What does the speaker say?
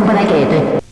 不能给对。